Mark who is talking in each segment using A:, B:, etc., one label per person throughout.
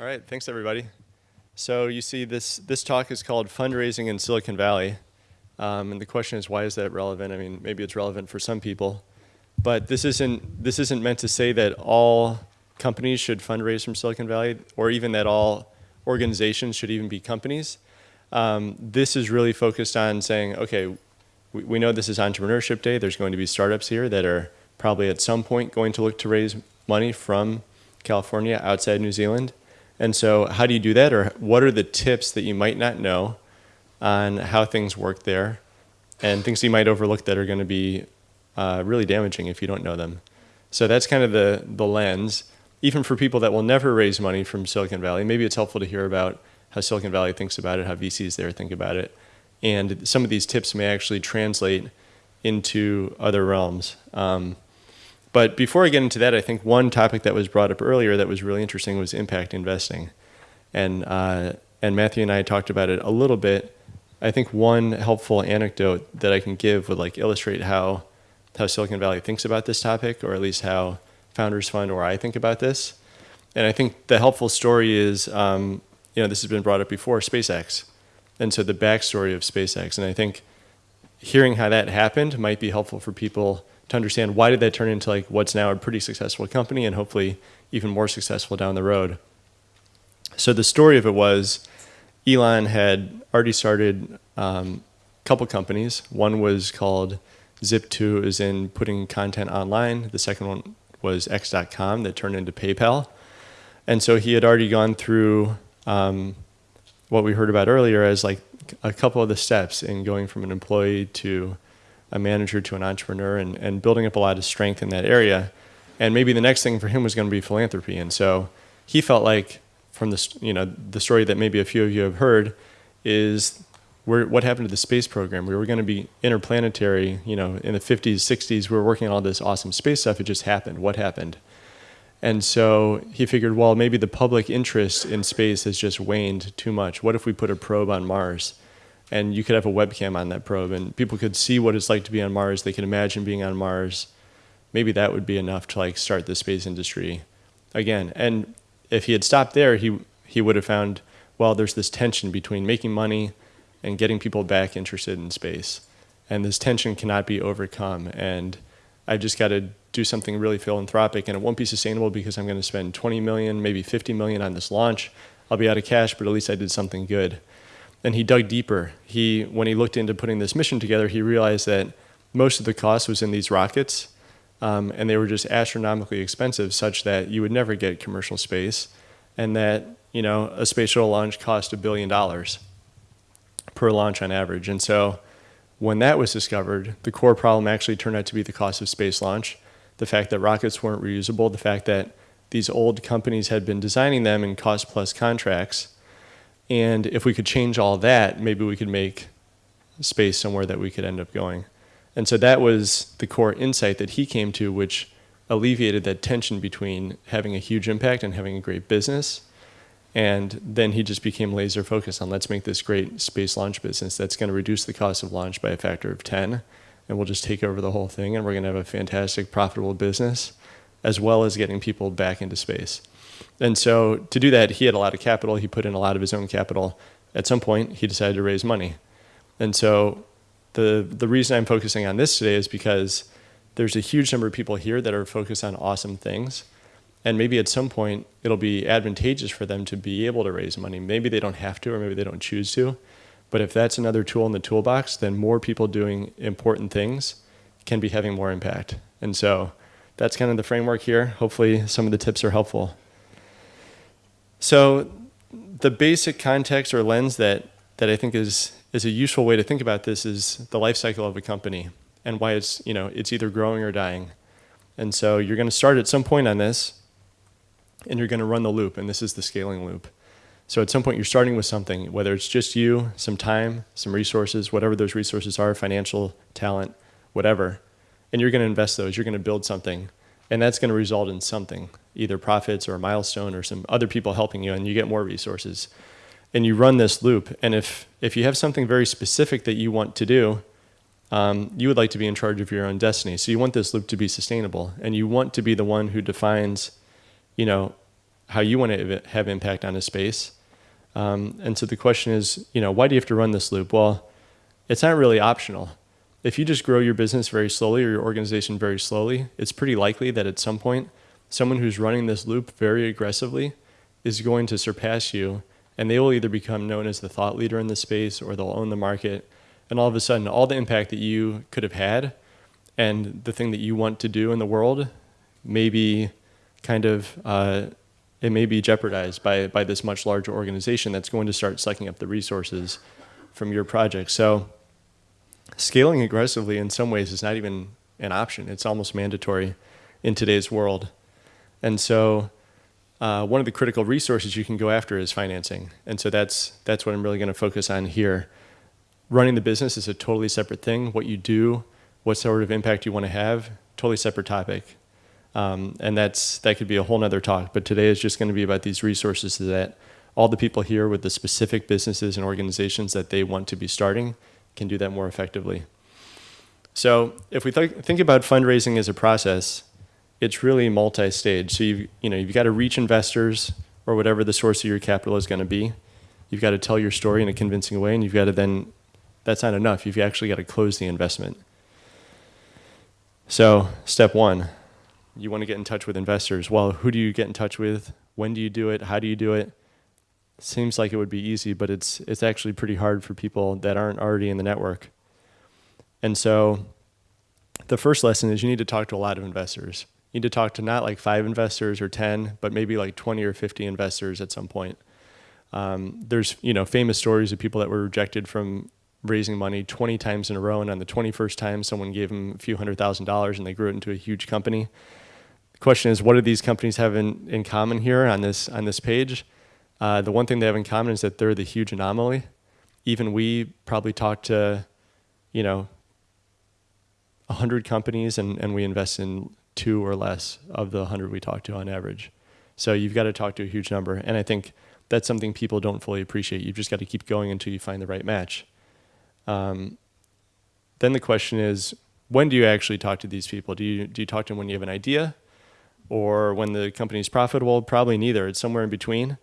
A: All right, thanks everybody. So you see this, this talk is called Fundraising in Silicon Valley. Um, and the question is, why is that relevant? I mean, maybe it's relevant for some people. But this isn't, this isn't meant to say that all companies should fundraise from Silicon Valley or even that all organizations should even be companies. Um, this is really focused on saying, okay, we, we know this is Entrepreneurship Day. There's going to be startups here that are probably at some point going to look to raise money from California outside New Zealand. And so how do you do that? Or what are the tips that you might not know on how things work there and things you might overlook that are going to be uh, really damaging if you don't know them. So that's kind of the, the lens. Even for people that will never raise money from Silicon Valley, maybe it's helpful to hear about how Silicon Valley thinks about it, how VCs there think about it. And some of these tips may actually translate into other realms. Um, but before I get into that, I think one topic that was brought up earlier that was really interesting was impact investing. And, uh, and Matthew and I talked about it a little bit. I think one helpful anecdote that I can give would like illustrate how, how Silicon Valley thinks about this topic, or at least how Founders Fund or I think about this. And I think the helpful story is, um, you know, this has been brought up before, SpaceX. And so the backstory of SpaceX. And I think hearing how that happened might be helpful for people to understand why did that turn into like what's now a pretty successful company and hopefully even more successful down the road. So the story of it was Elon had already started um, a couple companies. One was called Zip2, is in putting content online. The second one was X.com that turned into PayPal. And so he had already gone through um, what we heard about earlier as like a couple of the steps in going from an employee to a manager to an entrepreneur and, and building up a lot of strength in that area. And maybe the next thing for him was going to be philanthropy. And so he felt like from the, you know, the story that maybe a few of you have heard is where, what happened to the space program. We were going to be interplanetary, you know, in the 50s, 60s, we were working on all this awesome space stuff. It just happened. What happened? And so he figured, well, maybe the public interest in space has just waned too much. What if we put a probe on Mars? And you could have a webcam on that probe and people could see what it's like to be on Mars. They could imagine being on Mars. Maybe that would be enough to like start the space industry again. And if he had stopped there, he he would have found well, there's this tension between making money and getting people back interested in space. And this tension cannot be overcome. And I've just got to do something really philanthropic and it won't be sustainable because I'm going to spend 20 million, maybe 50 million on this launch. I'll be out of cash, but at least I did something good and he dug deeper. He, when he looked into putting this mission together, he realized that most of the cost was in these rockets, um, and they were just astronomically expensive, such that you would never get commercial space, and that you know a space shuttle launch cost a billion dollars per launch on average. And so, when that was discovered, the core problem actually turned out to be the cost of space launch, the fact that rockets weren't reusable, the fact that these old companies had been designing them in cost plus contracts and if we could change all that, maybe we could make space somewhere that we could end up going. And so that was the core insight that he came to, which alleviated that tension between having a huge impact and having a great business. And then he just became laser focused on let's make this great space launch business that's going to reduce the cost of launch by a factor of 10. And we'll just take over the whole thing and we're going to have a fantastic, profitable business as well as getting people back into space. And so to do that, he had a lot of capital. He put in a lot of his own capital. At some point, he decided to raise money. And so the, the reason I'm focusing on this today is because there's a huge number of people here that are focused on awesome things. And maybe at some point, it'll be advantageous for them to be able to raise money. Maybe they don't have to, or maybe they don't choose to. But if that's another tool in the toolbox, then more people doing important things can be having more impact. And so that's kind of the framework here. Hopefully, some of the tips are helpful. So the basic context or lens that, that I think is, is a useful way to think about this is the life cycle of a company and why it's, you know, it's either growing or dying. And so you're going to start at some point on this and you're going to run the loop, and this is the scaling loop. So at some point you're starting with something, whether it's just you, some time, some resources, whatever those resources are, financial, talent, whatever, and you're going to invest those, you're going to build something, and that's going to result in something either profits or a milestone or some other people helping you and you get more resources and you run this loop and if if you have something very specific that you want to do um, you would like to be in charge of your own destiny so you want this loop to be sustainable and you want to be the one who defines you know how you want to have impact on a space. Um, and so the question is, you know, why do you have to run this loop? Well, it's not really optional. If you just grow your business very slowly or your organization very slowly, it's pretty likely that at some point, someone who's running this loop very aggressively is going to surpass you, and they will either become known as the thought leader in the space or they'll own the market. And all of a sudden, all the impact that you could have had and the thing that you want to do in the world may be kind of uh, it may be jeopardized by, by this much larger organization that's going to start sucking up the resources from your project. So scaling aggressively in some ways is not even an option. It's almost mandatory in today's world. And so uh, one of the critical resources you can go after is financing. And so that's, that's what I'm really going to focus on here. Running the business is a totally separate thing. What you do, what sort of impact you want to have, totally separate topic. Um, and that's that could be a whole nother talk. But today is just going to be about these resources that all the people here with the specific businesses and organizations that they want to be starting can do that more effectively. So if we th think about fundraising as a process, it's really multi-stage. So you you know you've got to reach investors or whatever the source of your capital is going to be. You've got to tell your story in a convincing way, and you've got to then that's not enough. You've actually got to close the investment. So step one, you want to get in touch with investors. Well, who do you get in touch with? When do you do it? How do you do it? Seems like it would be easy, but it's it's actually pretty hard for people that aren't already in the network. And so the first lesson is you need to talk to a lot of investors. You need to talk to not like five investors or 10, but maybe like 20 or 50 investors at some point. Um, there's you know famous stories of people that were rejected from raising money 20 times in a row, and on the 21st time, someone gave them a few hundred thousand dollars, and they grew it into a huge company. The question is, what do these companies have in, in common here on this, on this page? Uh, the one thing they have in common is that they're the huge anomaly. Even we probably talk to, you know, 100 companies and, and we invest in two or less of the 100 we talk to on average. So you've got to talk to a huge number. And I think that's something people don't fully appreciate. You've just got to keep going until you find the right match. Um, then the question is, when do you actually talk to these people? Do you, do you talk to them when you have an idea? or when the company is profitable, probably neither. It's somewhere in between.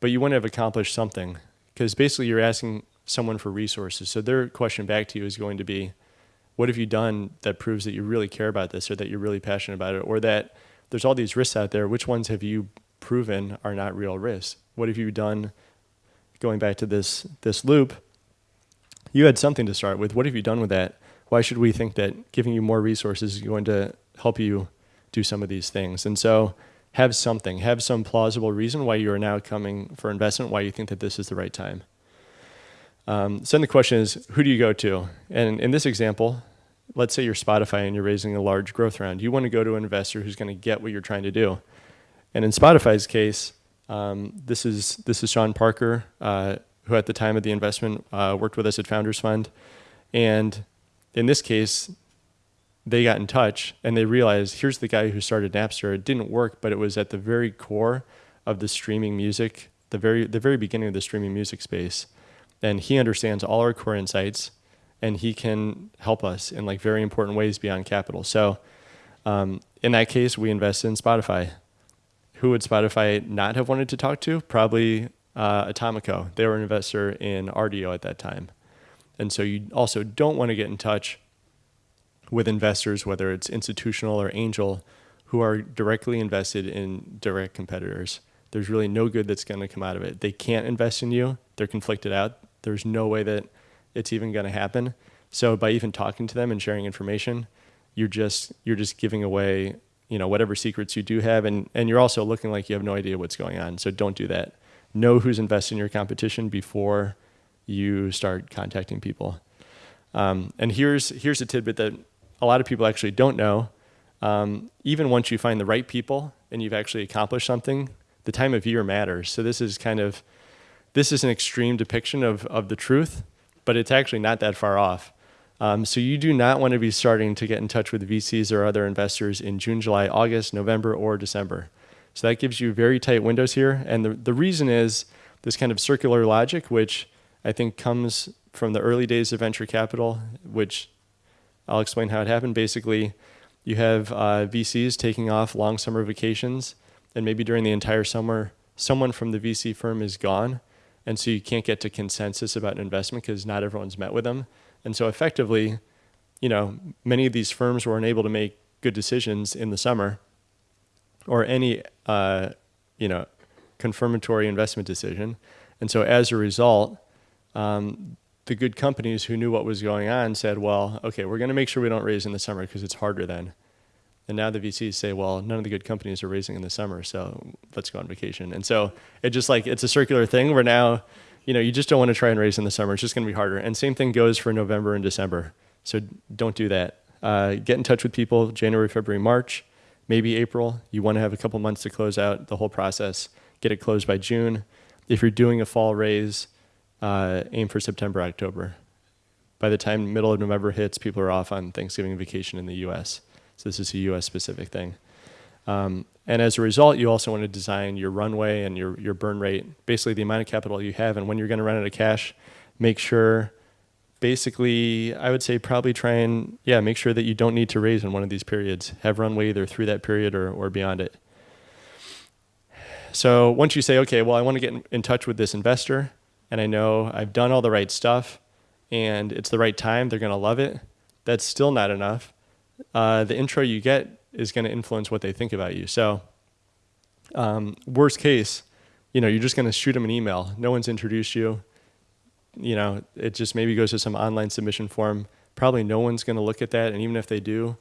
A: But you want to have accomplished something because basically you're asking someone for resources. So their question back to you is going to be, what have you done that proves that you really care about this or that you're really passionate about it or that there's all these risks out there. Which ones have you proven are not real risks? What have you done going back to this, this loop? You had something to start with. What have you done with that? Why should we think that giving you more resources is going to help you do some of these things. And so have something, have some plausible reason why you are now coming for investment, why you think that this is the right time. Um, so then the question is, who do you go to? And in this example, let's say you're Spotify and you're raising a large growth round. You want to go to an investor who's going to get what you're trying to do. And in Spotify's case, um, this is this is Sean Parker, uh, who at the time of the investment uh, worked with us at Founders Fund, and in this case, they got in touch and they realized here's the guy who started Napster. It didn't work, but it was at the very core of the streaming music, the very the very beginning of the streaming music space. And he understands all our core insights and he can help us in like very important ways beyond capital. So um, in that case, we invested in Spotify. Who would Spotify not have wanted to talk to? Probably uh, Atomico. They were an investor in Rdio at that time. And so you also don't want to get in touch with investors, whether it's institutional or angel, who are directly invested in direct competitors. There's really no good that's going to come out of it. They can't invest in you. They're conflicted out. There's no way that it's even going to happen. So by even talking to them and sharing information, you're just you're just giving away, you know, whatever secrets you do have and and you're also looking like you have no idea what's going on. So don't do that. Know who's invested in your competition before you start contacting people. Um, and here's here's a tidbit that a lot of people actually don't know. Um, even once you find the right people and you've actually accomplished something, the time of year matters. So this is kind of, this is an extreme depiction of, of the truth, but it's actually not that far off. Um, so you do not want to be starting to get in touch with VCs or other investors in June, July, August, November, or December. So that gives you very tight windows here. And the, the reason is this kind of circular logic, which I think comes from the early days of venture capital, which I'll explain how it happened. Basically, you have uh, VCs taking off long summer vacations and maybe during the entire summer, someone from the VC firm is gone, and so you can't get to consensus about an investment because not everyone's met with them. And so effectively, you know, many of these firms were unable to make good decisions in the summer or any, uh, you know, confirmatory investment decision. And so as a result, um, the good companies who knew what was going on said, well, okay, we're going to make sure we don't raise in the summer because it's harder then. And now the VCs say, well, none of the good companies are raising in the summer, so let's go on vacation. And so it just like, it's a circular thing where now, you know, you just don't want to try and raise in the summer. It's just going to be harder. And same thing goes for November and December. So don't do that. Uh, get in touch with people January, February, March, maybe April. You want to have a couple months to close out the whole process. Get it closed by June. If you're doing a fall raise, uh, aim for September, October. By the time middle of November hits, people are off on Thanksgiving vacation in the U.S. So this is a U.S. specific thing. Um, and as a result, you also want to design your runway and your, your burn rate, basically the amount of capital you have. And when you're going to run out of cash, make sure, basically, I would say probably try and, yeah, make sure that you don't need to raise in one of these periods. Have runway either through that period or, or beyond it. So once you say, okay, well, I want to get in, in touch with this investor, and I know I've done all the right stuff, and it's the right time, they're going to love it, that's still not enough uh, the intro you get is going to influence what they think about you. So, um, worst case, you know, you're just going to shoot them an email. No one's introduced you. You know, it just maybe goes to some online submission form. Probably no one's going to look at that, and even if they do,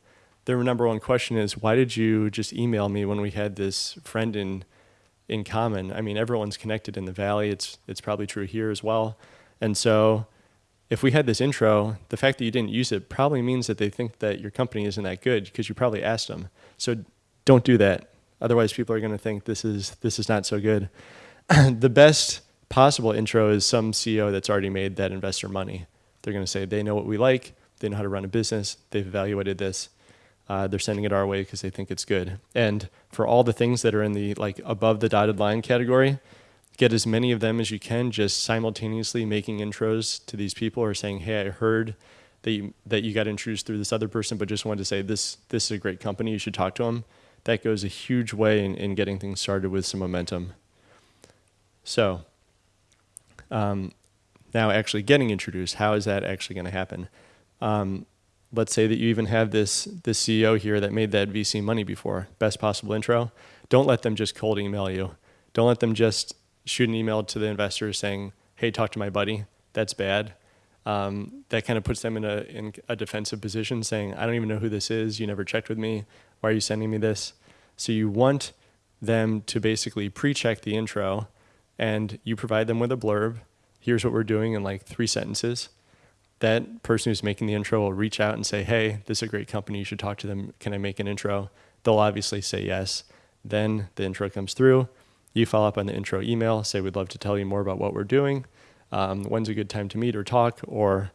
A: their number one question is, "Why did you just email me when we had this friend in in common?" I mean, everyone's connected in the valley. It's it's probably true here as well, and so if we had this intro, the fact that you didn't use it probably means that they think that your company isn't that good because you probably asked them. So don't do that. Otherwise, people are going to think this is this is not so good. the best possible intro is some CEO that's already made that investor money. They're going to say they know what we like, they know how to run a business, they've evaluated this, uh, they're sending it our way because they think it's good. And for all the things that are in the like above the dotted line category, get as many of them as you can just simultaneously making intros to these people or saying hey i heard that you, that you got introduced through this other person but just wanted to say this this is a great company. You should talk to them that goes a huge way in, in getting things started with some momentum. So um, now actually getting introduced how is that actually going to happen? Um, let's say that you even have this this ceo here that made that vc money before best possible intro don't let them just cold email you don't let them just shoot an email to the investor saying, "Hey, talk to my buddy." That's bad. Um, that kind of puts them in a in a defensive position, saying, "I don't even know who this is. You never checked with me. Why are you sending me this?" So you want them to basically pre-check the intro, and you provide them with a blurb. Here's what we're doing in like three sentences. That person who's making the intro will reach out and say, "Hey, this is a great company. You should talk to them. Can I make an intro?" They'll obviously say yes. Then the intro comes through you follow up on the intro email, say we'd love to tell you more about what we're doing. Um, when's a good time to meet or talk or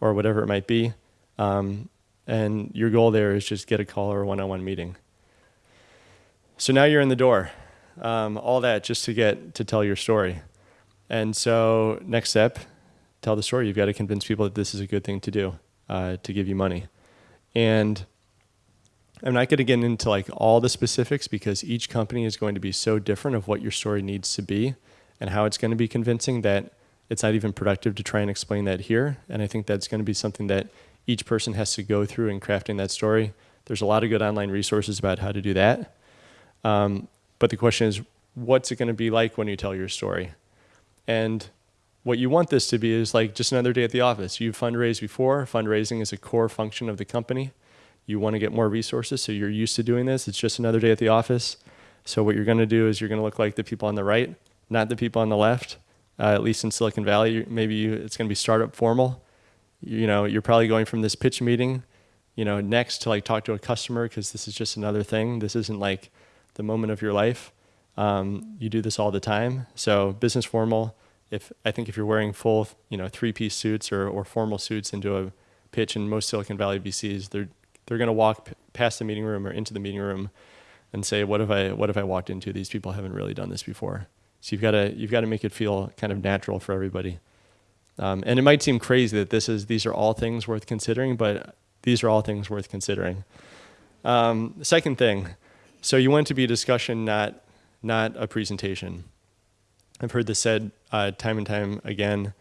A: or whatever it might be. Um, and your goal there is just get a call or a one-on-one meeting. So now you're in the door. Um, all that just to get to tell your story. And so next step, tell the story. You've got to convince people that this is a good thing to do, uh, to give you money. And I'm not going to get into like all the specifics because each company is going to be so different of what your story needs to be and how it's going to be convincing that it's not even productive to try and explain that here. And I think that's going to be something that each person has to go through in crafting that story. There's a lot of good online resources about how to do that. Um, but the question is, what's it going to be like when you tell your story? And what you want this to be is like just another day at the office. You've fundraised before. Fundraising is a core function of the company you want to get more resources, so you're used to doing this. It's just another day at the office. So what you're going to do is you're going to look like the people on the right, not the people on the left. Uh, at least in Silicon Valley, maybe you, it's going to be startup formal. You know, you're probably going from this pitch meeting, you know, next to like talk to a customer because this is just another thing. This isn't like the moment of your life. Um, you do this all the time. So business formal. If I think if you're wearing full, you know, three-piece suits or, or formal suits into a pitch in most Silicon Valley VCs, they're they're going to walk past the meeting room or into the meeting room and say, "What have I? What have I walked into? These people haven't really done this before." So you've got to you've got to make it feel kind of natural for everybody. Um, and it might seem crazy that this is these are all things worth considering, but these are all things worth considering. Um, second thing, so you want it to be a discussion, not not a presentation. I've heard this said uh, time and time again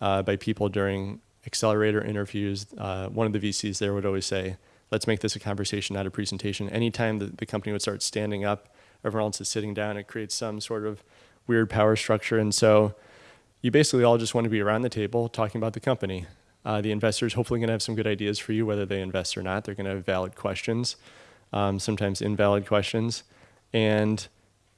A: uh, by people during accelerator interviews. Uh, one of the VCs there would always say, let's make this a conversation, not a presentation. Anytime the, the company would start standing up, everyone else is sitting down, it creates some sort of weird power structure. And so you basically all just want to be around the table talking about the company. Uh, the investors hopefully going to have some good ideas for you, whether they invest or not. They're going to have valid questions, um, sometimes invalid questions. And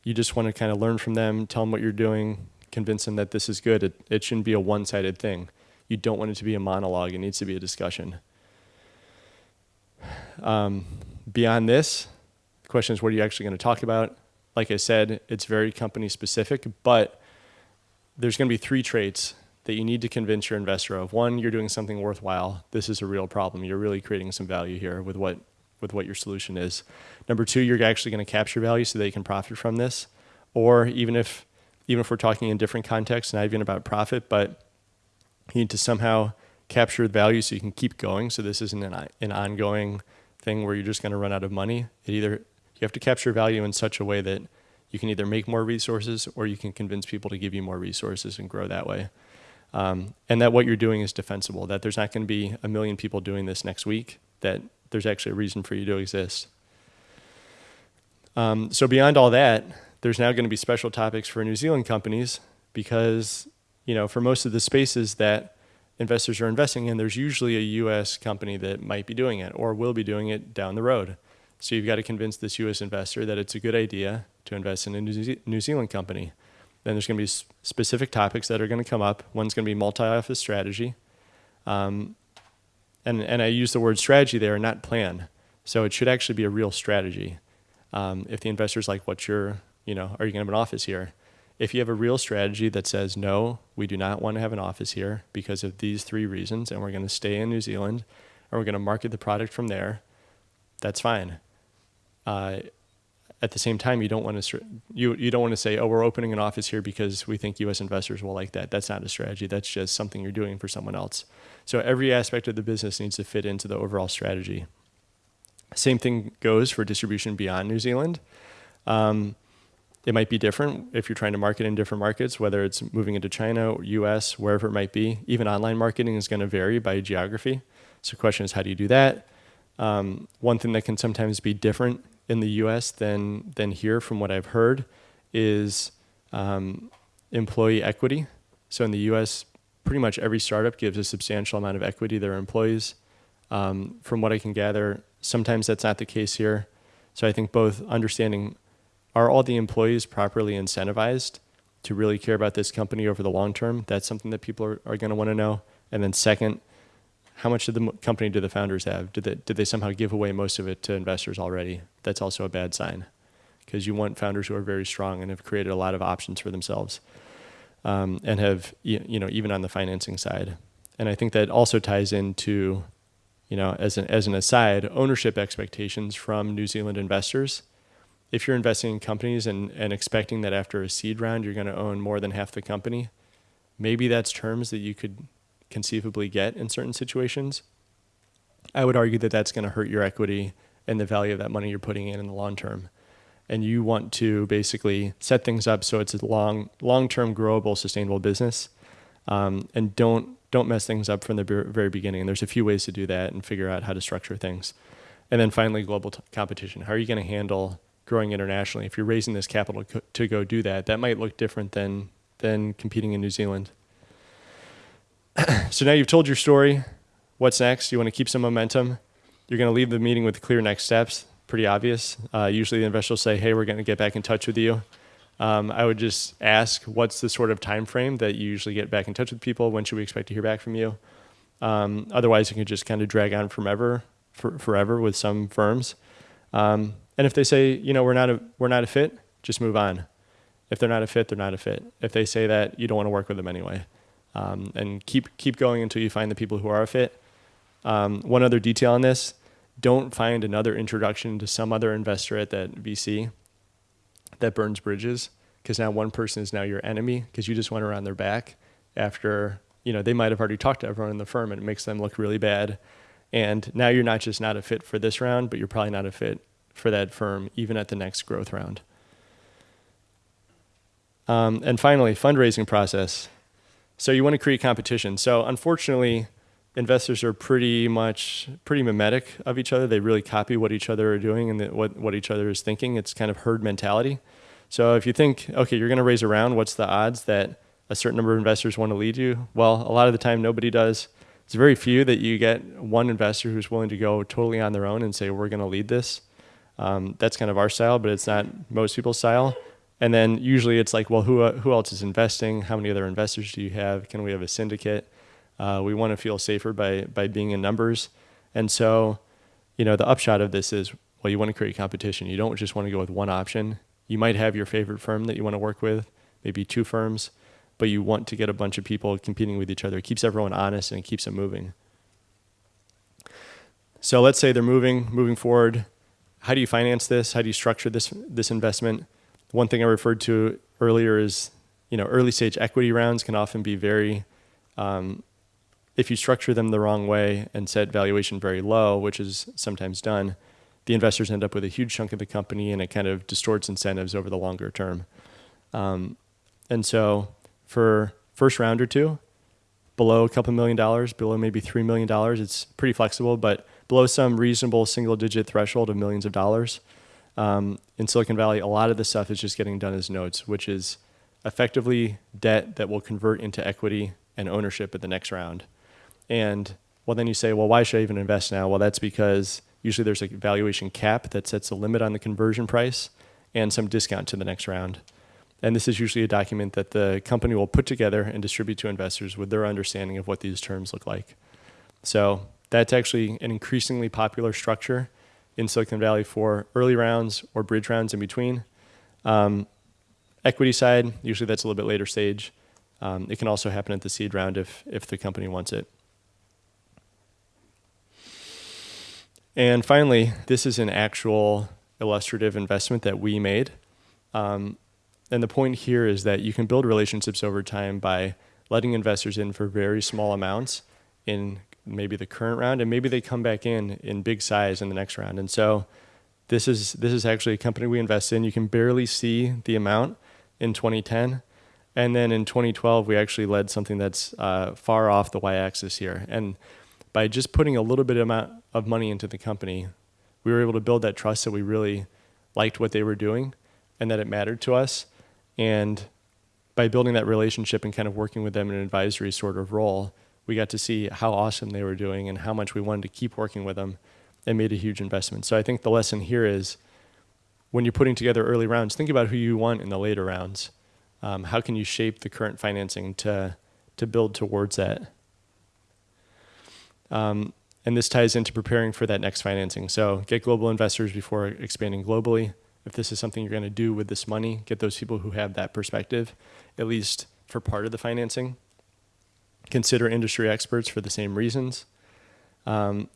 A: you just want to kind of learn from them, tell them what you're doing, convince them that this is good. It, it shouldn't be a one sided thing. You don't want it to be a monologue, it needs to be a discussion. Um, beyond this, the question is what are you actually going to talk about? Like I said, it's very company specific, but there's going to be three traits that you need to convince your investor of. One, you're doing something worthwhile. This is a real problem. You're really creating some value here with what with what your solution is. Number two, you're actually going to capture value so they can profit from this. Or even if even if we're talking in different contexts, not even about profit, but you need to somehow capture value so you can keep going. So this isn't an, an ongoing thing where you're just going to run out of money. It either you have to capture value in such a way that you can either make more resources or you can convince people to give you more resources and grow that way. Um, and that what you're doing is defensible, that there's not going to be a million people doing this next week, that there's actually a reason for you to exist. Um, so beyond all that, there's now going to be special topics for New Zealand companies because, you know, for most of the spaces that investors are investing in, there's usually a US company that might be doing it or will be doing it down the road. So you've got to convince this US investor that it's a good idea to invest in a New Zealand company. Then there's going to be specific topics that are going to come up. One's going to be multi-office strategy. Um, and, and I use the word strategy there, not plan. So it should actually be a real strategy. Um, if the investor's like, what's your, you know, are you going to have an office here? If you have a real strategy that says, no, we do not want to have an office here because of these three reasons, and we're going to stay in New Zealand, and we're going to market the product from there, that's fine. Uh, at the same time, you don't want to you you don't want to say, "Oh, we're opening an office here because we think U.S. investors will like that." That's not a strategy. That's just something you're doing for someone else. So every aspect of the business needs to fit into the overall strategy. Same thing goes for distribution beyond New Zealand. Um, it might be different if you're trying to market in different markets, whether it's moving into China, or US, wherever it might be. Even online marketing is going to vary by geography. So the question is, how do you do that? Um, one thing that can sometimes be different in the US than, than here, from what I've heard, is um, employee equity. So in the US, pretty much every startup gives a substantial amount of equity to their employees. Um, from what I can gather, sometimes that's not the case here. So I think both understanding are all the employees properly incentivized to really care about this company over the long term? That's something that people are, are going to want to know. And then second, how much of the company do the founders have? Did they, did they somehow give away most of it to investors already? That's also a bad sign because you want founders who are very strong and have created a lot of options for themselves um, and have, you know, even on the financing side. And I think that also ties into, you know, as an, as an aside, ownership expectations from New Zealand investors if you're investing in companies and, and expecting that after a seed round you're going to own more than half the company, maybe that's terms that you could conceivably get in certain situations. I would argue that that's going to hurt your equity and the value of that money you're putting in in the long term. And you want to basically set things up so it's a long, long-term, growable, sustainable business, um, and don't don't mess things up from the very beginning. And there's a few ways to do that and figure out how to structure things. And then finally, global competition. How are you going to handle growing internationally. If you're raising this capital to go do that, that might look different than than competing in New Zealand. so now you've told your story. What's next? You want to keep some momentum. You're going to leave the meeting with clear next steps. Pretty obvious. Uh, usually the investor will say, "Hey, we're going to get back in touch with you." Um, I would just ask, what's the sort of time frame that you usually get back in touch with people? When should we expect to hear back from you? Um, otherwise, it can just kind of drag on forever, for, forever with some firms. Um, and if they say, you know, we're not a we're not a fit, just move on. If they're not a fit, they're not a fit. If they say that, you don't want to work with them anyway. Um, and keep keep going until you find the people who are a fit. Um, one other detail on this: don't find another introduction to some other investor at that VC that burns bridges, because now one person is now your enemy because you just went around their back after you know they might have already talked to everyone in the firm and it makes them look really bad. And now you're not just not a fit for this round, but you're probably not a fit for that firm even at the next growth round. Um, and finally, fundraising process. So you want to create competition. So unfortunately, investors are pretty much pretty mimetic of each other. They really copy what each other are doing and the, what what each other is thinking. It's kind of herd mentality. So if you think, okay, you're going to raise a round, what's the odds that a certain number of investors want to lead you? Well, a lot of the time, nobody does. It's very few that you get one investor who's willing to go totally on their own and say, we're going to lead this. Um, that's kind of our style, but it's not most people's style. And then usually it's like, well, who, who else is investing? How many other investors do you have? Can we have a syndicate? Uh, we want to feel safer by, by being in numbers. And so, you know, the upshot of this is, well, you want to create competition. You don't just want to go with one option. You might have your favorite firm that you want to work with, maybe two firms, but you want to get a bunch of people competing with each other. It keeps everyone honest and it keeps them moving. So let's say they're moving, moving forward. How do you finance this? How do you structure this, this investment? One thing I referred to earlier is, you know, early stage equity rounds can often be very, um, if you structure them the wrong way and set valuation very low, which is sometimes done, the investors end up with a huge chunk of the company and it kind of distorts incentives over the longer term. Um, and so for first round or two, below a couple million dollars, below maybe $3 million, it's pretty flexible, but below some reasonable single digit threshold of millions of dollars. Um, in Silicon Valley, a lot of the stuff is just getting done as notes, which is effectively debt that will convert into equity and ownership at the next round. And well, then you say, well, why should I even invest now? Well, that's because Usually there's a valuation cap that sets a limit on the conversion price and some discount to the next round. And this is usually a document that the company will put together and distribute to investors with their understanding of what these terms look like. So that's actually an increasingly popular structure in Silicon Valley for early rounds or bridge rounds in between. Um, equity side, usually that's a little bit later stage. Um, it can also happen at the seed round if, if the company wants it. And finally, this is an actual illustrative investment that we made. Um, and the point here is that you can build relationships over time by letting investors in for very small amounts in maybe the current round, and maybe they come back in in big size in the next round. And so this is this is actually a company we invest in. You can barely see the amount in 2010. And then in 2012, we actually led something that's uh, far off the y-axis here. And by just putting a little bit amount of money into the company, we were able to build that trust that we really liked what they were doing and that it mattered to us. And by building that relationship and kind of working with them in an advisory sort of role, we got to see how awesome they were doing and how much we wanted to keep working with them and made a huge investment. So I think the lesson here is when you're putting together early rounds, think about who you want in the later rounds. Um, how can you shape the current financing to, to build towards that? Um, and this ties into preparing for that next financing. So get global investors before expanding globally. If this is something you're going to do with this money, get those people who have that perspective, at least for part of the financing. Consider industry experts for the same reasons. Um,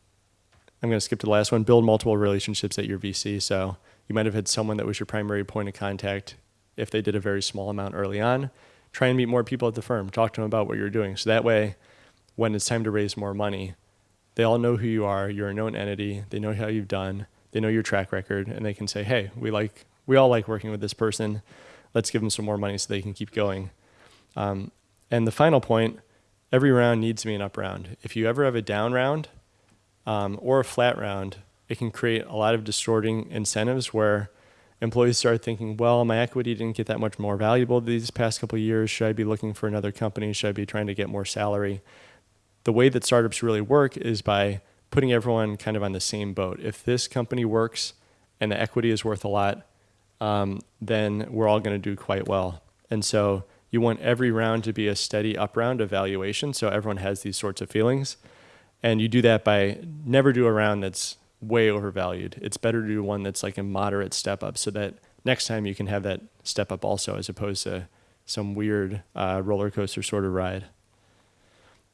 A: I'm going to skip to the last one. Build multiple relationships at your VC. So you might have had someone that was your primary point of contact if they did a very small amount early on. Try and meet more people at the firm. Talk to them about what you're doing. So that way, when it's time to raise more money, they all know who you are. You're a known entity. They know how you've done. They know your track record, and they can say, "Hey, we like we all like working with this person. Let's give them some more money so they can keep going." Um, and the final point: every round needs to be an up round. If you ever have a down round um, or a flat round, it can create a lot of distorting incentives where employees start thinking, well, my equity didn't get that much more valuable these past couple years. Should I be looking for another company? Should I be trying to get more salary? the way that startups really work is by putting everyone kind of on the same boat. If this company works and the equity is worth a lot, um, then we're all going to do quite well. And so you want every round to be a steady up round of valuation so everyone has these sorts of feelings. And you do that by never do a round that's way overvalued. It's better to do one that's like a moderate step up so that next time you can have that step up also as opposed to some weird uh, roller coaster sort of ride.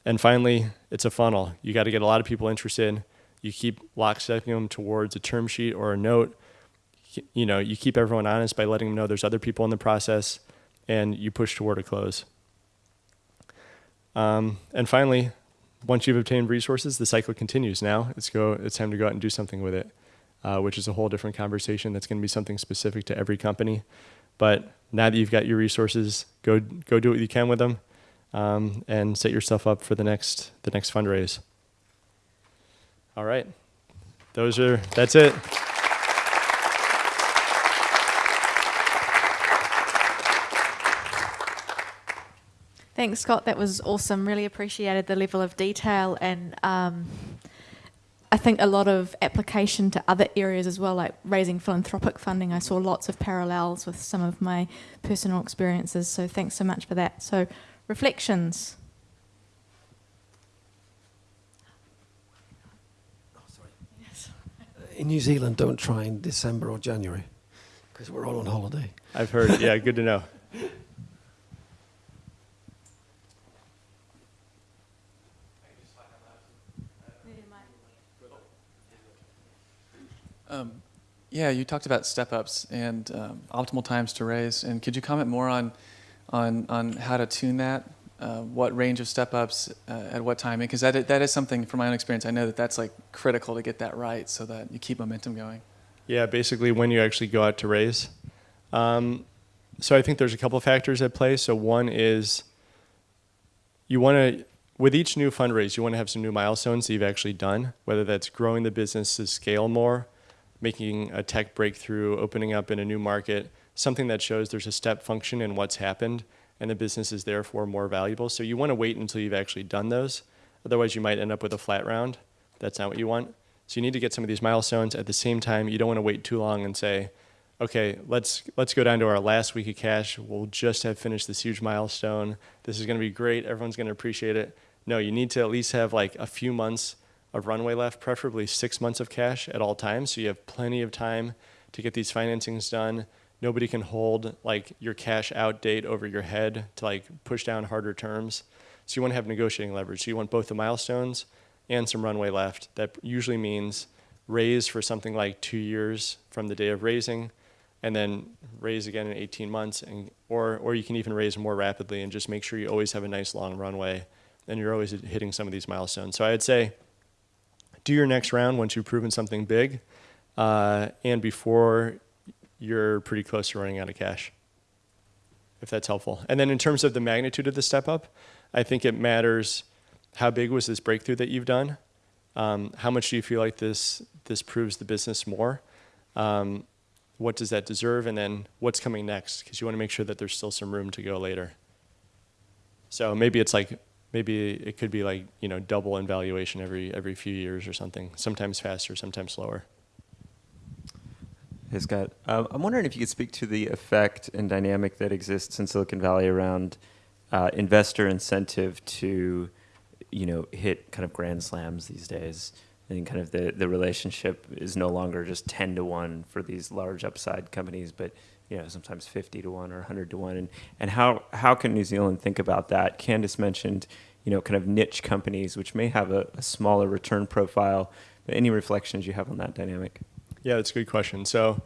A: And finally, it's a funnel. You got to get a lot of people interested. You keep lockstepping them towards a term sheet or a note. You know, you keep everyone honest by letting them know there's other people in the process, and you push toward a close. Um, and finally, once you've obtained resources, the cycle continues. Now it's go. It's time to go out and do something with it, uh, which is a whole different conversation. That's going to be something specific to every company. But now that you've got your resources, go go do what you can with them, um, and set yourself up for the next the next fundraise. All right, those are that's it.
B: Thanks, Scott. That was awesome. Really appreciated the level of detail and um, I think a lot of application to other areas as well, like raising philanthropic funding. I saw lots of parallels with some of my personal experiences. So thanks so much for that. So reflections.
C: In New Zealand, don't try in December or January because we're all on holiday.
A: I've heard. Yeah, good to know.
D: Um, yeah, you talked about step-ups and um, optimal times to raise, and could you comment more on on on how to tune that? Uh, what range of step-ups uh, at what timing? Because that that is something from my own experience. I know that that's like critical to get that right, so that you keep momentum going.
A: Yeah, basically when you actually go out to raise. Um, so I think there's a couple of factors at play. So one is you want to with each new fundraise, you want to have some new milestones that you've actually done, whether that's growing the business to scale more making a tech breakthrough, opening up in a new market, something that shows there's a step function in what's happened and the business is therefore more valuable. So you want to wait until you've actually done those. Otherwise, you might end up with a flat round. That's not what you want. So you need to get some of these milestones. At the same time, you don't want to wait too long and say, okay, let's let's go down to our last week of cash. We'll just have finished this huge milestone. This is going to be great. Everyone's going to appreciate it. No, you need to at least have like a few months of runway left, preferably six months of cash at all times. So you have plenty of time to get these financings done. Nobody can hold like your cash out date over your head to like push down harder terms. So you want to have negotiating leverage. So you want both the milestones and some runway left. That usually means raise for something like two years from the day of raising, and then raise again in 18 months, and or or you can even raise more rapidly and just make sure you always have a nice long runway, and you're always hitting some of these milestones. So I'd say do your next round once you've proven something big uh, and before you're pretty close to running out of cash, if that's helpful. And then in terms of the magnitude of the step up, I think it matters how big was this breakthrough that you've done? Um, how much do you feel like this, this proves the business more? Um, what does that deserve? And then what's coming next? Because you want to make sure that there's still some room to go later. So maybe it's like maybe it could be like you know double in valuation every every few years or something. Sometimes faster, sometimes slower.
E: Hey Scott, uh, I'm wondering if you could speak to the effect and dynamic that exists in Silicon Valley around uh, investor incentive to, you know, hit kind of grand slams these days. And kind of the, the relationship is no longer just 10 to 1 for these large upside companies, but you know, sometimes 50 to 1 or 100 to 1. And, and how, how can New Zealand think about that? Candace mentioned, you know, kind of niche companies, which may have a, a smaller return profile. But any reflections you have on that dynamic?
A: Yeah, that's a good question. So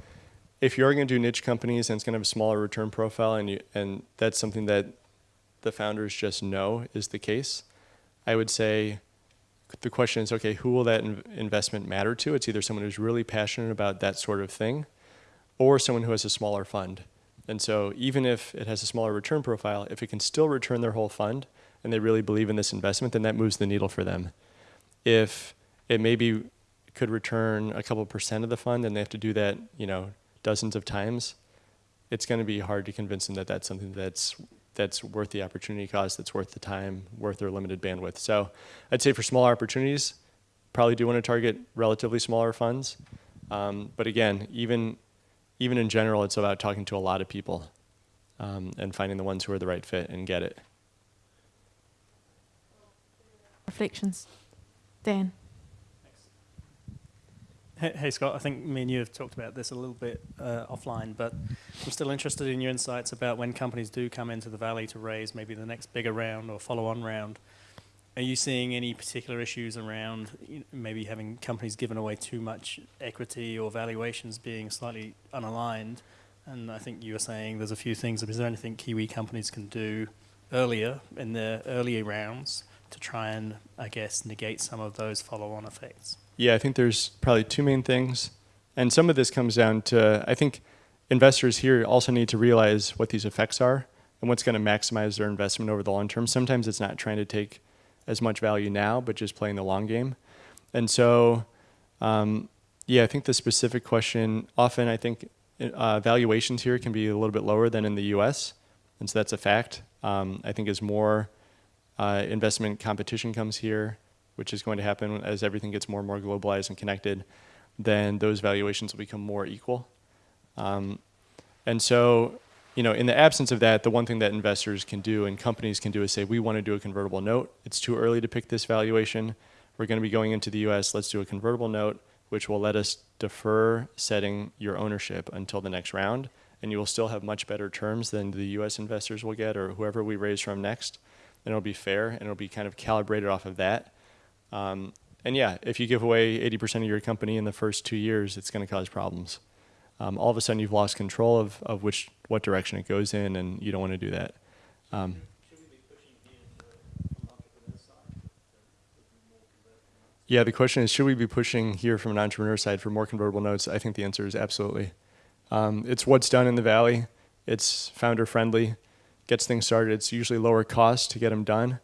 A: if you're going to do niche companies and it's going to have a smaller return profile and, you, and that's something that the founders just know is the case, I would say the question is, okay, who will that in investment matter to? It's either someone who's really passionate about that sort of thing or someone who has a smaller fund. And so even if it has a smaller return profile, if it can still return their whole fund and they really believe in this investment, then that moves the needle for them. If it maybe could return a couple percent of the fund and they have to do that, you know, dozens of times, it's going to be hard to convince them that that's something that's that's worth the opportunity cost, that's worth the time, worth their limited bandwidth. So I'd say for smaller opportunities, probably do want to target relatively smaller funds. Um, but again, even even in general, it's about talking to a lot of people um, and finding the ones who are the right fit and get it.
B: Reflections. Dan.
F: Hey, hey, Scott, I think me and you have talked about this a little bit uh, offline, but I'm still interested in your insights about when companies do come into the valley to raise maybe the next bigger round or follow-on round. Are you seeing any particular issues around you know, maybe having companies given away too much equity or valuations being slightly unaligned? And I think you were saying there's a few things. Is there anything Kiwi companies can do earlier in their earlier rounds to try and, I guess, negate some of those follow-on effects?
A: Yeah, I think there's probably two main things. And some of this comes down to, I think investors here also need to realize what these effects are and what's going to maximize their investment over the long term. Sometimes it's not trying to take as much value now, but just playing the long game. And so, um, yeah, I think the specific question often I think uh, valuations here can be a little bit lower than in the U.S. and so that's a fact. Um, I think as more uh, investment competition comes here, which is going to happen as everything gets more and more globalized and connected, then those valuations will become more equal. Um, and so, you know, in the absence of that, the one thing that investors can do and companies can do is say, we want to do a convertible note. It's too early to pick this valuation. We're going to be going into the U.S. Let's do a convertible note, which will let us defer setting your ownership until the next round, and you will still have much better terms than the U.S. investors will get or whoever we raise from next. And it'll be fair, and it'll be kind of calibrated off of that. Um, and yeah, if you give away 80% of your company in the first two years, it's going to cause problems. Um, all of a sudden, you've lost control of, of which what direction it goes in, and you don't want to do that. Um, yeah, the question is, should we be pushing here from an entrepreneur side for more convertible notes? I think the answer is absolutely. Um, it's what's done in the valley. It's founder friendly, gets things started. It's usually lower cost to get them done.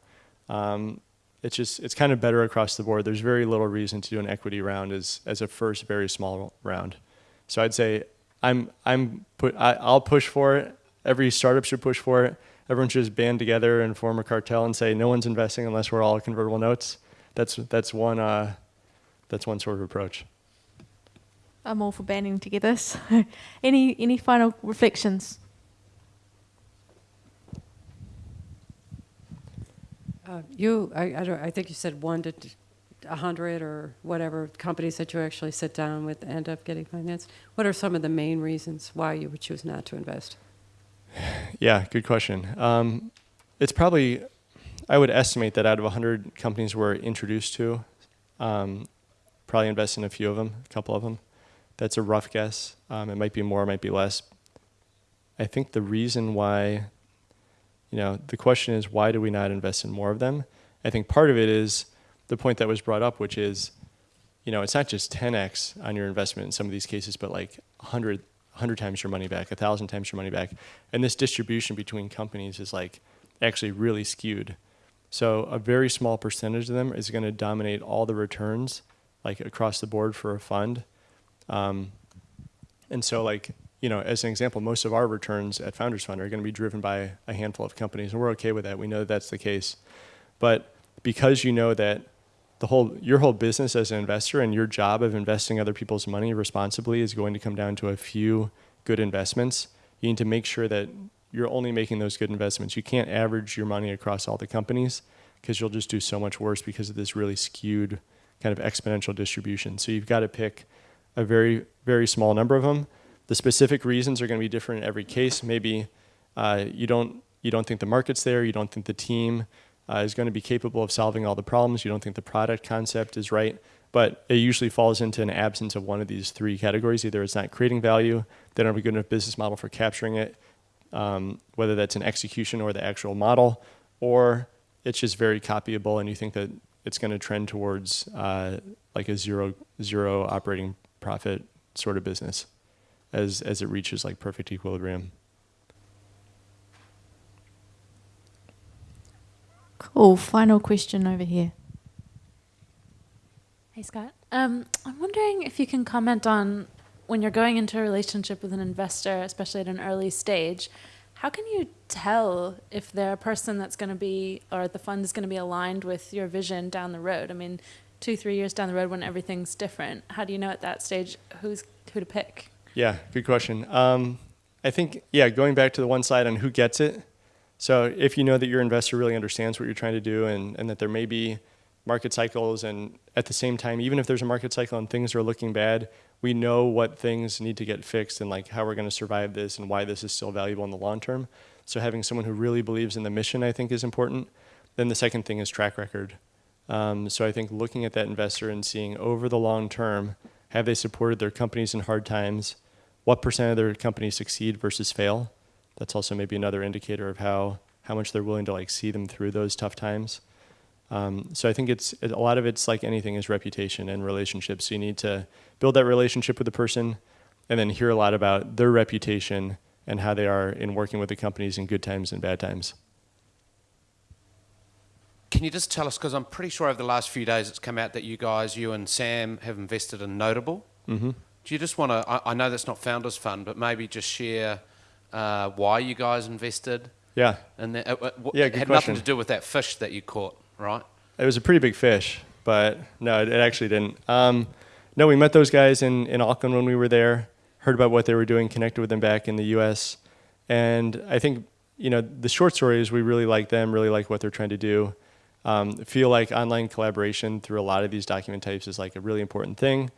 A: Um, it's just it's kind of better across the board. There's very little reason to do an equity round as as a first very small round. So I'd say I'm I'm put I, I'll push for it. Every startup should push for it. Everyone should just band together and form a cartel and say no one's investing unless we're all convertible notes. That's that's one uh, that's one sort of approach.
B: I'm all for banding together. So any any final reflections?
G: Uh, you, I, I, don't, I think you said one to t- a hundred or whatever companies that you actually sit down with end up getting financed. What are some of the main reasons why you would choose not to invest?
A: Yeah, good question. Um, it's probably, I would estimate that out of 100 companies we're introduced to, um, probably invest in a few of them, a couple of them. That's a rough guess. Um, it might be more, it might be less. I think the reason why, you know, the question is why do we not invest in more of them? I think part of it is the point that was brought up, which is, you know, it's not just 10x on your investment in some of these cases, but like 100, 100 times your money back, 1,000 times your money back. And this distribution between companies is like actually really skewed. So a very small percentage of them is going to dominate all the returns, like across the board for a fund. Um, and so, like, you know, as an example, most of our returns at Founders Fund are going to be driven by a handful of companies, and we're okay with that. We know that that's the case. But because you know that the whole your whole business as an investor and your job of investing other people's money responsibly is going to come down to a few good investments. You need to make sure that you're only making those good investments. You can't average your money across all the companies because you'll just do so much worse because of this really skewed kind of exponential distribution. So you've got to pick a very very small number of them. The specific reasons are going to be different in every case. Maybe uh, you don't you don't think the market's there. You don't think the team uh, is going to be capable of solving all the problems. You don't think the product concept is right, but it usually falls into an absence of one of these three categories. Either it's not creating value, they don't have a good enough business model for capturing it, um, whether that's an execution or the actual model, or it's just very copyable and you think that it's going to trend towards uh, like a zero zero operating profit sort of business as as it reaches like perfect equilibrium.
B: Cool. Final question over here.
H: Hey, Scott. Um, I'm wondering if you can comment on when you're going into a relationship with an investor, especially at an early stage, how can you tell if they're a person that's going to be, or the fund is going to be aligned with your vision down the road? I mean, two, three years down the road when everything's different, how do you know at that stage who's who to pick?
A: Yeah, good question. Um, I think, yeah, going back to the one slide on who gets it. So if you know that your investor really understands what you're trying to do and, and that there may be market cycles and at the same time, even if there's a market cycle and things are looking bad, we know what things need to get fixed and like how we're going to survive this and why this is still valuable in the long term. So having someone who really believes in the mission, I think, is important. Then the second thing is track record. Um, so I think looking at that investor and seeing over the long term, have they supported their companies in hard times? What percent of their companies succeed versus fail? That's also maybe another indicator of how how much they're willing to like see them through those tough times. Um, so I think it's a lot of it's like anything is reputation and relationships. So you need to build that relationship with the person, and then hear a lot about their reputation and how they are in working with the companies in good times and bad times.
I: Can you just tell us, because I'm pretty sure over the last few days it's come out that you guys, you and Sam, have invested in Notable.
A: Mm-hmm.
I: Do you just want to, I, I know that's not Founders Fund, but maybe just share uh, why you guys invested?
A: Yeah,
I: And that, uh,
A: Yeah,
I: it had
A: question.
I: nothing to do with that fish that you caught, right?
A: it was a pretty big fish, but no, it, it actually didn't. Um, no, we met those guys in, in Auckland when we were there, heard about what they were doing, connected with them back in the U.S., and I think you know the short story is we really like them, really like what they're trying to do. Um, feel like online collaboration through a lot of these document types is like a really important thing.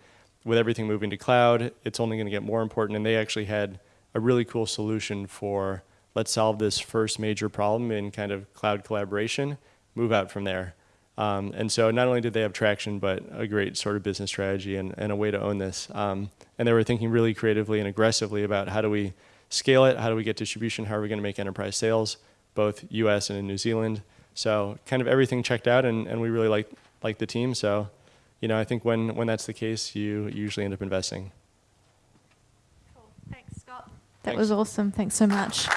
A: With everything moving to cloud, it's only going to get more important. And they actually had a really cool solution for let's solve this first major problem in kind of cloud collaboration, move out from there. Um, and so not only did they have traction, but a great sort of business strategy and, and a way to own this. Um, and they were thinking really creatively and aggressively about how do we scale it, how do we get distribution, how are we going to make enterprise sales, both U.S. and in New Zealand. So kind of everything checked out, and, and we really like like the team. So, you know, I think when when that's the case, you usually end up investing.
B: Thanks, That was awesome. Thanks so much.